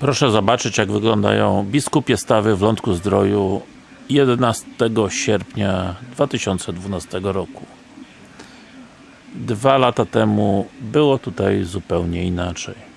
Proszę zobaczyć jak wyglądają biskupie stawy w Lądku Zdroju 11 sierpnia 2012 roku. Dwa lata temu było tutaj zupełnie inaczej.